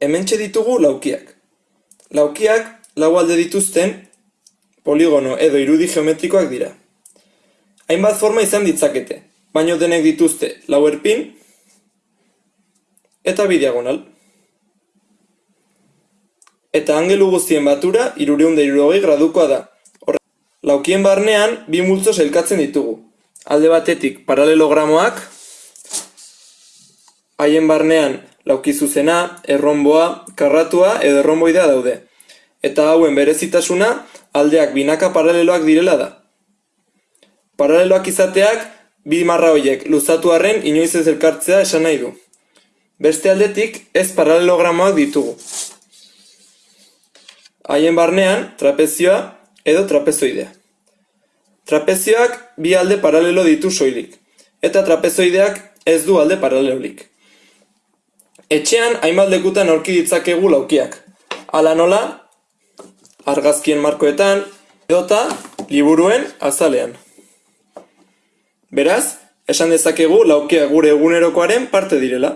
Hementxe ditugu laukiak. Laukiak lau alde dituzten poligono edo irudi geometrikoak dira. Hainbat forma izan ditzakete, baino denek dituzte lau erpin eta bi diagonal. Eta angelu guztien batura irureun da irurogei gradukoa da. Horre, laukien barnean bi multzo elkatzen ditugu. Alde batetik paralelogramoak, haien barnean lauki zuzena, erronboa, karratua edo erronboidea daude. Eta hauen berezitasuna aldeak binaka paraleloak direla da. Paraleloak izateak bi marra horiek luzatu arren inoiz ez elkartzea esan nahi du. Beste aldetik ez paralelogramoak ditugu. Haien barnean trapezioa edo trapezoidea. Trapezioak bi alde paralelo ditu soilik, eta trapezoideak ez du alde paralelolik. Etxean hainbat lekutan aurki ditzakegu laukiak. Hala nola, argazkien markoetan, edota liburuen azalean. Beraz, esan dezakegu laukiak gure egunerokoaren parte direla.